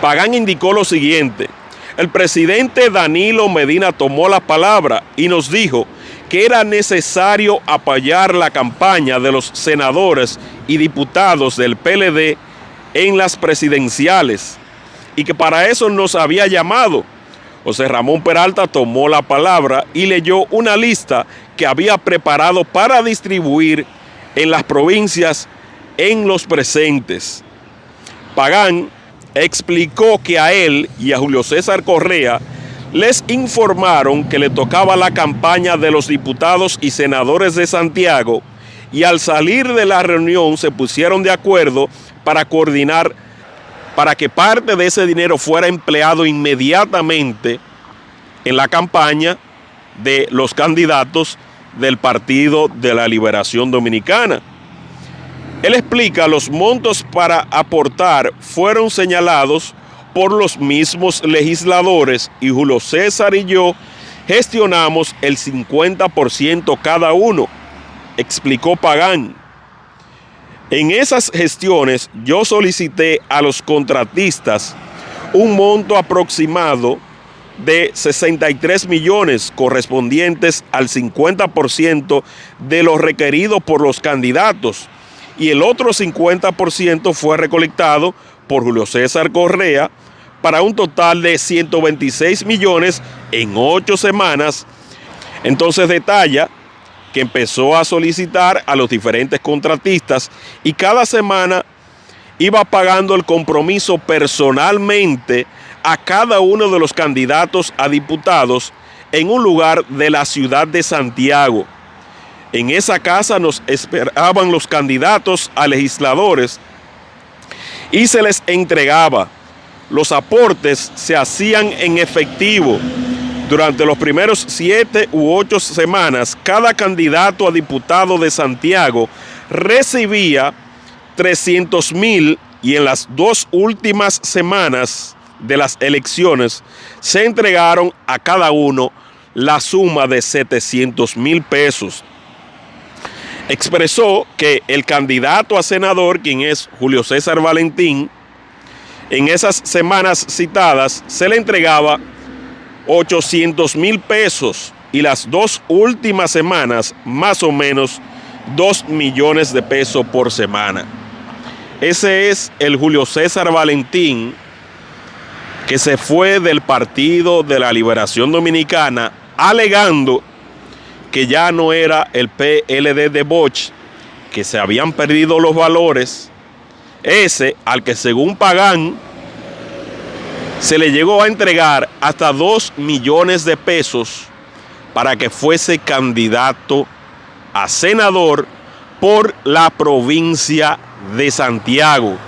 Pagán indicó lo siguiente. El presidente Danilo Medina tomó la palabra y nos dijo que era necesario apoyar la campaña de los senadores y diputados del PLD en las presidenciales y que para eso nos había llamado. José Ramón Peralta tomó la palabra y leyó una lista que había preparado para distribuir en las provincias en los presentes. Pagán explicó que a él y a Julio César Correa les informaron que le tocaba la campaña de los diputados y senadores de Santiago y al salir de la reunión se pusieron de acuerdo para coordinar para que parte de ese dinero fuera empleado inmediatamente en la campaña de los candidatos del Partido de la Liberación Dominicana. Él explica los montos para aportar fueron señalados por los mismos legisladores y Julio César y yo gestionamos el 50% cada uno, explicó Pagán. En esas gestiones yo solicité a los contratistas un monto aproximado de 63 millones correspondientes al 50% de lo requerido por los candidatos y el otro 50% fue recolectado por Julio César Correa para un total de 126 millones en ocho semanas. Entonces detalla que empezó a solicitar a los diferentes contratistas y cada semana iba pagando el compromiso personalmente a cada uno de los candidatos a diputados en un lugar de la ciudad de Santiago. En esa casa nos esperaban los candidatos a legisladores y se les entregaba. Los aportes se hacían en efectivo durante los primeros siete u ocho semanas, cada candidato a diputado de Santiago recibía 300 mil y en las dos últimas semanas de las elecciones se entregaron a cada uno la suma de 700 mil pesos. Expresó que el candidato a senador, quien es Julio César Valentín, en esas semanas citadas se le entregaba 800 mil pesos y las dos últimas semanas más o menos 2 millones de pesos por semana. Ese es el Julio César Valentín que se fue del Partido de la Liberación Dominicana alegando que ya no era el PLD de Bosch, que se habían perdido los valores, ese al que según Pagán se le llegó a entregar hasta 2 millones de pesos para que fuese candidato a senador por la provincia de Santiago.